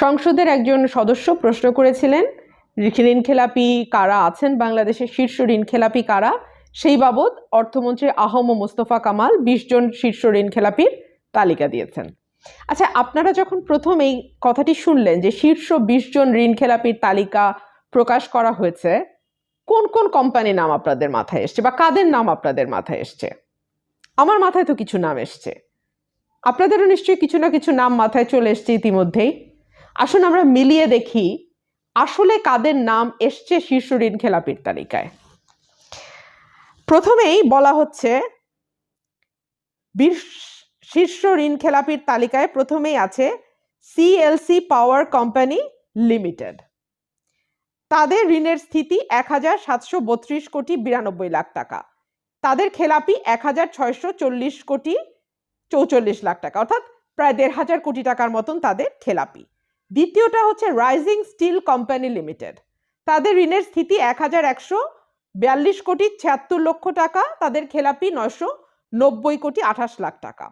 সংসদের একজন সদস্য প্রশ্ন করেছিলেন ঋণ খেলাপি কারা আছেন বাংলাদেশের শীর্ষ ঋণ খেলাপি কারা? সেই বাবদ অর্থমন্ত্রী আহম মোস্তফা কামাল বিশ জন শীর্ষ ঋণ খেলাপির তালিকা দিয়েছেন। আচ্ছা আপনারা যখন প্রথম এই কথাটি শুনলেন যে শীর্ষ বিশ জন ঋণ খেলাপির তালিকা প্রকাশ করা হয়েছে, কোন কোন কোম্পানির নাম আপনাদের মাথায় এসছে বা কাদের নাম আপনাদের মাথায় এসছে? আমার মাথায় তো কিছু নাম এসছে। আপনাদেরও নিশ্চয়ই কিছু না কিছু নাম মাথায় চলে এসছে ইতিমধ্যেই। আসুন আমরা মিলিয়ে দেখি, আসলে কাদের নাম এসছে শীর্ষ ঋণ খেলাপির তালিকায়। প্রথমেই বলা হচ্ছে শীর্ষ ঋণ খেলাপির তালিকায় প্রথমেই আছে সিএলসি পাওয়ার কোম্পানি লিমিটেড তাদের ঋণের স্থিতি এক হাজার সাতশো বত্রিশ কোটি বিরানব্বই লাখ টাকা। তাদের খেলাপি এক হাজার ছয়শো চল্লিশ কোটি চৌচল্লিশ লাখ টাকা। অর্থাৎ প্রায় দেড় হাজার কোটি টাকার মতন তাদের খেলাপি। দ্বিতীয়টা হচ্ছে রাইজিং স্টিল কোম্পানি লিমিটেড তাদের ঋণের স্থিতি এক হাজার একশো বিয়াল্লিশ কোটি ছিয়াত্তর লক্ষ টাকা, তাদের খেলাপি নয়শো নব্বই কোটি আঠাশ লাখ টাকা।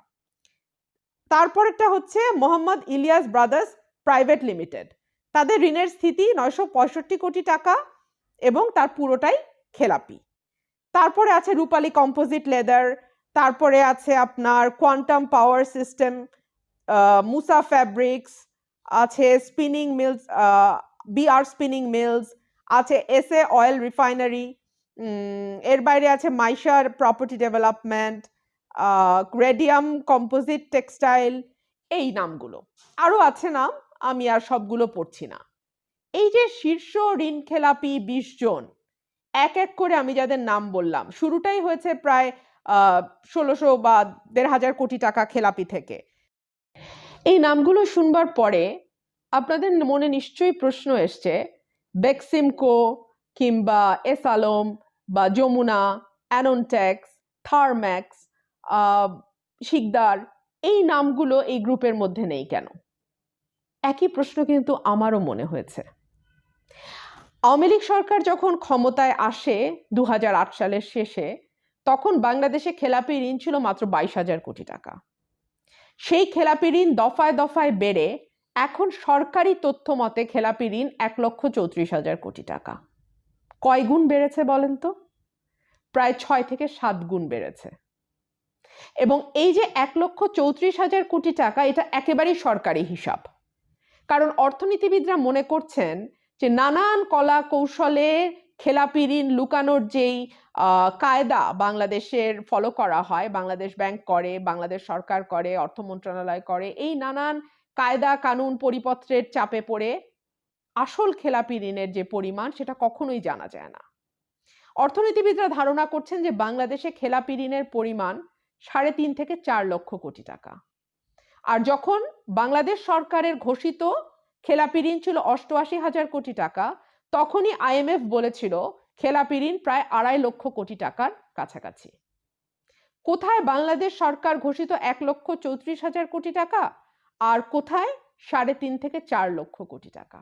তারপরেরটা হচ্ছে Mohammad Ilias brothers private limited. তাদের ঋণের স্থিতি নয়শো পঁয়ষট্টি কোটি টাকা এবং তার পুরোটাই খেলাপি। তারপরে আছে রূপালী কম্পোজিট লেদার, তারপরে আছে আপনার quantum power system Musa fabrics আছে spinning mills BR spinning mills আছে এস এ অয়েল রিফাইনারি এর বাইরে আছে মাইশার প্রপার্টি ডেভেলপমেন্ট গ্রেডিয়াম কম্পোজিট টেক্সটাইল এই নামগুলো। আরও আছে নাম, আমি আর সবগুলো পড়ছি না। এই যে শীর্ষ ঋণ খেলাপি বিশ জন, এক এক করে আমি যাদের নাম বললাম, শুরুটাই হয়েছে প্রায় ষোলোশো বা দেড় হাজার কোটি টাকা খেলাপি থেকে। এই নামগুলো শুনবার পরে আপনাদের মনে নিশ্চয়ই প্রশ্ন এসছে, বেক্সিমকো কিংবা এস আলম বা যমুনা, অ্যাননটেক্স, থার্ম্যাক্স শিকদার, এই নামগুলো এই গ্রুপের মধ্যে নেই কেন? একই প্রশ্ন কিন্তু আমারও মনে হয়েছে। আওয়ামী লীগ সরকার যখন ক্ষমতায় আসে দু হাজার আট সালের শেষে, তখন বাংলাদেশে খেলাপি ঋণ ছিল মাত্র বাইশ হাজার কোটি টাকা। সেই খেলাপি ঋণ দফায় দফায় বেড়ে এখন সরকারি তথ্য মতে খেলাপি ঋণ এক লক্ষ চৌত্রিশ হাজার কোটি টাকা। কয় গুণ বেড়েছে বলেন তো? প্রায় ছয় থেকে সাত গুণ বেড়েছে। এবং এই যে এক লক্ষ চৌত্রিশ হাজার কোটি টাকা, এটা একেবারেই সরকারি হিসাব। কারণ অর্থনীতিবিদরা মনে করছেন যে নানান কলা কৌশলে খেলাপি ঋণ লুকানোর যেই কায়দা বাংলাদেশের ফলো করা হয়, বাংলাদেশ ব্যাংক করে, বাংলাদেশ সরকার করে, অর্থ মন্ত্রণালয় করে, এই নানান কায়দা কানুন পরিপত্রের চাপে পড়ে আসল খেলাপি ঋণের যে পরিমাণ, সেটা কখনোই জানা যায় না। অর্থনীতিবিদরা ধারণা করছেন যে বাংলাদেশে খেলাপি ঋণের পরিমাণ সাড়ে তিন থেকে চার লক্ষ কোটি টাকা। আর যখন বাংলাদেশ সরকারের ঘোষিত খেলাপি ঋণ ছিল অষ্টআশি হাজার কোটি টাকা, তখনই আইএমএফ বলেছিল খেলাপি ঋণ প্রায় আড়াই লক্ষ কোটি টাকার কাছাকাছি। কোথায় বাংলাদেশ সরকার ঘোষিত এক লক্ষ চৌত্রিশ হাজার কোটি টাকা? আর কোথায়? সাড়ে তিন থেকে চার লক্ষ কোটি টাকা।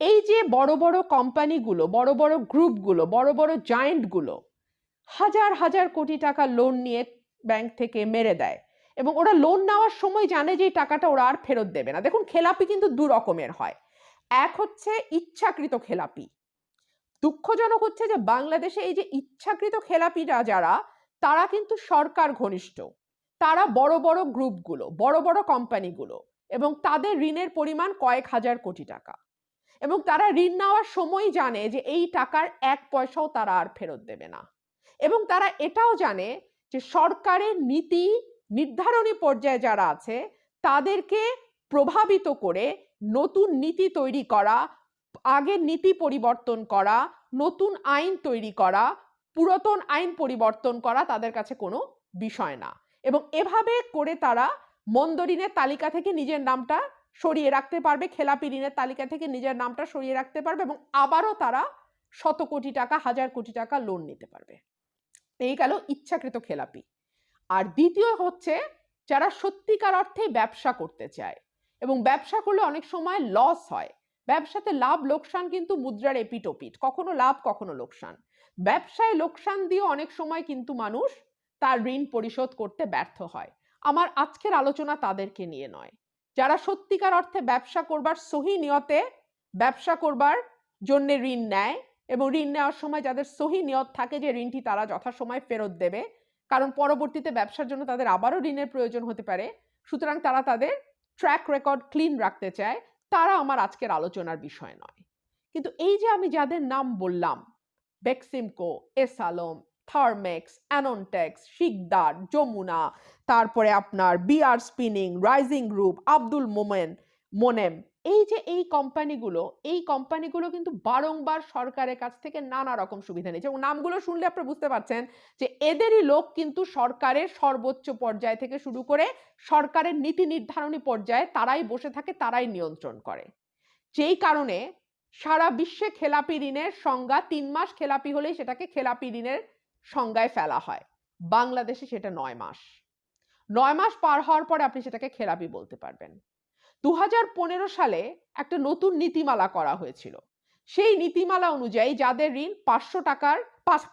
এই যে বড় বড় কোম্পানিগুলো বড় বড় গ্রুপগুলো বড় বড় জায়েন্টগুলো হাজার হাজার কোটি টাকা লোন নিয়ে ব্যাংক থেকে মেরে দেয় এবং ওরা লোন নেওয়ার সময় জানে যে টাকাটা ওরা আর ফেরত দেবে না। দেখুন, খেলাপি কিন্তু দু রকমের হয়। এক হচ্ছে ইচ্ছাকৃত খেলাপি। দুঃখজনক হচ্ছে যে বাংলাদেশে এই যে ইচ্ছাকৃত খেলাপিরা যারা, তারা কিন্তু সরকার ঘনিষ্ঠ। তারা বড় বড় গ্রুপগুলো বড় বড় কোম্পানিগুলো এবং তাদের ঋণের পরিমাণ কয়েক হাজার কোটি টাকা। এবং তারা ঋণ নেওয়ার সময় জানে যে এই টাকার এক পয়সাও তারা আর ফেরত দেবে না। এবং তারা এটাও জানে যে সরকারের নীতি নির্ধারণী পর্যায়ে যারা আছে, তাদেরকে প্রভাবিত করে নতুন নীতি তৈরি করা, আগের নীতি পরিবর্তন করা, নতুন আইন তৈরি করা, পুরাতন আইন পরিবর্তন করা তাদের কাছে কোনো বিষয় না। এবং এভাবে করে তারা মন্দ ঋণের তালিকা থেকে নিজের নামটা সরিয়ে রাখতে পারবে, খেলাপি ঋণের তালিকা থেকে নিজের নামটা সরিয়ে রাখতে পারবে এবং আবারও তারা শত কোটি টাকা, হাজার কোটি টাকা লোন নিতে পারবে। এই গেল ইচ্ছাকৃত খেলাপি। আর দ্বিতীয় হচ্ছে যারা সত্যিকার অর্থেই ব্যবসা করতে চায় এবং ব্যবসা করলে অনেক সময় লস হয়। ব্যবসাতে লাভ, লোকসান কিন্তু মুদ্রার এপিটোপিট কখনো লাভ, কখনো লোকসান। ব্যবসায় লোকসান দিয়ে অনেক সময় কিন্তু মানুষ তার ঋণ পরিশোধ করতে ব্যর্থ হয়। আমার আজকের আলোচনা তাদেরকে নিয়ে নয়। যারা সত্যিকার অর্থে ব্যবসা করবার সহি নিয়তে ব্যবসা করবার জন্য ঋণ নেয় এবং ঋণ নেওয়ার সময় যাদের সহি নিয়ত থাকে যে ঋণটি তারা যথাসময় ফেরত দেবে, কারণ পরবর্তীতে ব্যবসার জন্য তাদের আবারও ঋণের প্রয়োজন হতে পারে, সুতরাং তারা তাদের ট্র্যাক রেকর্ড ক্লিন রাখতে চায়, তারা আমার আজকের আলোচনার বিষয় নয়। কিন্তু এই যে আমি যাদের নাম বললাম, বেক্সিমকো এস আলম থার্মেক্স অ্যাননটেক্স শিকদার যমুনা তারপরে আপনার BR spinning rising group Abdul Momen Monem এই যে এই কোম্পানিগুলো এই কোম্পানিগুলো কিন্তু বারংবার সরকারের কাছ থেকে নানা রকম সুবিধা নিয়েছে। এবং নামগুলো শুনলে আপনারা বুঝতে পারছেন যে এদেরই লোক কিন্তু সরকারের সর্বোচ্চ পর্যায় থেকে শুরু করে সরকারের নীতি নির্ধারণী পর্যায়ে তারাই বসে থাকে, তারাই নিয়ন্ত্রণ করে। যেই কারণে সারা বিশ্বে খেলাপি ঋণের সংজ্ঞা তিন মাস খেলাপি হলেই সেটাকে খেলাপি ঋণের সংজ্ঞায় ফেলা হয়। বাংলাদেশে সেটা নয় মাস। নয় মাস পার হওয়ার পরে আপনি সেটাকে খেলাপি বলতে পারবেন। দু হাজার পনেরো সালে একটা নতুন নীতিমালা করা হয়েছিল। সেই নীতিমালা অনুযায়ী যাদের ঋণ পাঁচশো টাকার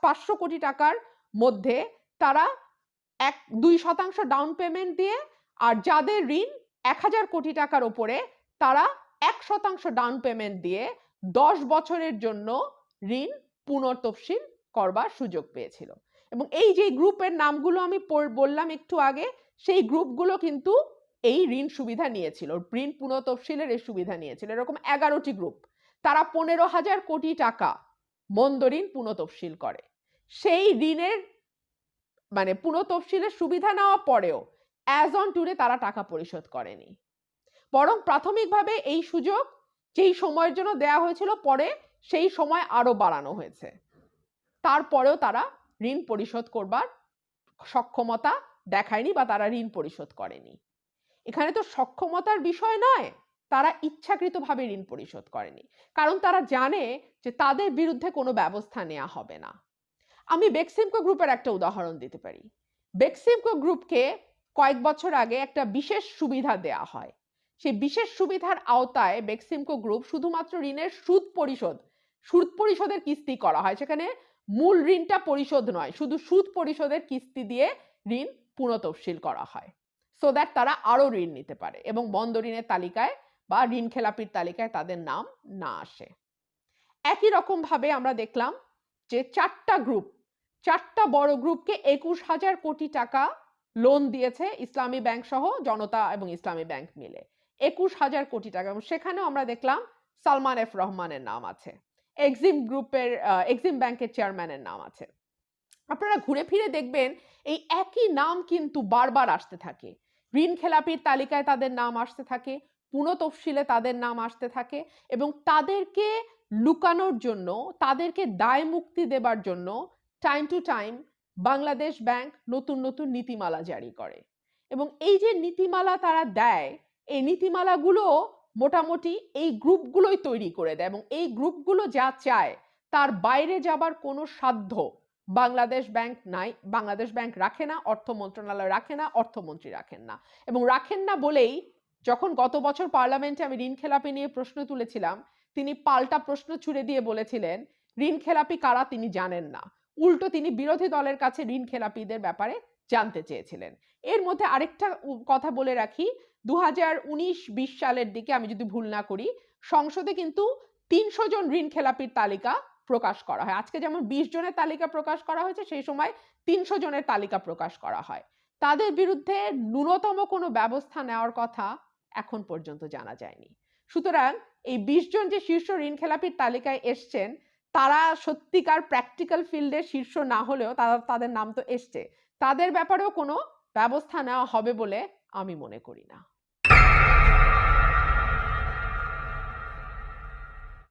পাঁচশো কোটি টাকার মধ্যে তারা এক, দুই শতাংশ ডাউন পেমেন্ট দিয়ে আর যাদের ঋণ এক হাজার কোটি টাকার ওপরে তারা এক শতাংশ ডাউন পেমেন্ট দিয়ে দশ বছরের জন্য ঋণ পুনর্তফসিল করবার সুযোগ পেয়েছিল। এবং এই যে গ্রুপের নামগুলো আমি বললাম একটু আগে, সেই গ্রুপগুলো কিন্তু এই ঋণ সুবিধা নিয়েছিল। ঋণ পুনঃতফসিলের এই সুবিধা নিয়েছিল। এরকম এগারোটি গ্রুপ। তারা পনেরো হাজার কোটি টাকা মন্দ ঋণ পুনঃতফসিল করে। সেই ঋণের মানে পুনঃতফসিলের সুবিধা নেওয়া পরেও অ্যাজ অন টুরে তারা টাকা পরিশোধ করেনি। বরং প্রাথমিকভাবে এই সুযোগ যেই সময়ের জন্য দেয়া হয়েছিল, পরে সেই সময় আরও বাড়ানো হয়েছে। তারপরেও তারা ঋণ পরিশোধ করবার সক্ষমতা দেখায়নি বা তারা ঋণ পরিশোধ করেনি। এখানে তো সক্ষমতার বিষয় নয়, তারা ইচ্ছাকৃতভাবে ঋণ পরিশোধ করেনি। কারণ তারা জানে যে তাদের বিরুদ্ধে কোনো ব্যবস্থা নেওয়া হবে না। আমি বেক্সিমকো গ্রুপের একটা উদাহরণ দিতে পারি। বেক্সিমকো গ্রুপকে কয়েক বছর আগে একটা বিশেষ সুবিধা দেয়া হয়। সেই বিশেষ সুবিধার আওতায় বেক্সিমকো গ্রুপ শুধুমাত্র ঋণের সুদ পরিশোধ, সুদ পরিশোধের কিস্তি করা হয়। সেখানে মূল ঋণটা পরিশোধ নয়, শুধু সুদ পরিশোধের কিস্তি দিয়ে ঋণ পুনঃতফসিল করা হয়। সো দ্যাট তারা আরও ঋণ নিতে পারে এবং বন্ধ ঋণের তালিকায় বা ঋণ খেলাপির তালিকায় তাদের নাম না আসে। একই রকমভাবে আমরা দেখলাম যে চারটা গ্রুপ চারটা বড় গ্রুপকে একুশ হাজার কোটি টাকা লোন দিয়েছে ইসলামী ব্যাংক সহ জনতা এবং ইসলামী ব্যাংক মিলে। একুশ হাজার কোটি টাকা এবং সেখানেও আমরা দেখলাম সালমান এফ রহমানের নাম আছে। এক্সিম গ্রুপের এক্সিম ব্যাংকের চেয়ারম্যানের নাম আছে। আপনারা ঘুরে ফিরে দেখবেন, এই একই নাম কিন্তু বারবার আসতে থাকে। ঋণ খেলাপির তালিকায় তাদের নাম আসতে থাকে পুনঃতফসিলে তাদের নাম আসতে থাকে এবং তাদেরকে লুকানোর জন্য, তাদেরকে দায় মুক্তি দেবার জন্য time to time Bangladesh bank নতুন নতুন নীতিমালা জারি করে। এবং এই যে নীতিমালা তারা দেয়, এই নীতিমালাগুলো মোটামুটি এই গ্রুপগুলোই তৈরি করে দেয় এবং এই গ্রুপগুলো যা চায়, তার বাইরে যাবার কোনো সাধ্য বাংলাদেশ ব্যাংক নাই। বাংলাদেশ ব্যাংক রাখে না, অর্থ মন্ত্রণালয় রাখে না, অর্থমন্ত্রী রাখেন না। এবং রাখেন না বলেই যখন গত বছর পার্লামেন্টে আমি ঋণ খেলাপি নিয়ে প্রশ্ন তুলেছিলাম, তিনি পাল্টা প্রশ্ন ছুড়ে দিয়ে বলেছিলেন, ঋণ খেলাপি কারা তিনি জানেন না। উল্টো তিনি বিরোধী দলের কাছে ঋণ খেলাপিদের ব্যাপারে জানতে চেয়েছিলেন। এর মধ্যে আরেকটা কথা বলে রাখি। দু হাজার উনিশ বিশ সালের দিকে আমি যদি ভুল না করি, সংসদে কিন্তু তিনশো জন ঋণ খেলাপির তালিকা প্রকাশ করা হয়। আজকে যেমন বিশ জনের তালিকা প্রকাশ করা হয়েছে, সেই সময় তিনশো জনের তালিকা প্রকাশ করা হয়। তাদের বিরুদ্ধে ন্যূনতম কোনো ব্যবস্থা নেওয়ার কথা এখন পর্যন্ত জানা যায়নি। সুতরাং এই বিশ জন যে শীর্ষ ঋণ খেলাপির তালিকায় এসছেন, তারা সত্যিকার প্র্যাকটিক্যাল ফিল্ডে শীর্ষ না হলেও তারা, তাদের নাম তো এসছে। তাদের ব্যাপারেও কোনো ব্যবস্থা নেওয়া হবে বলে আমি মনে করি না।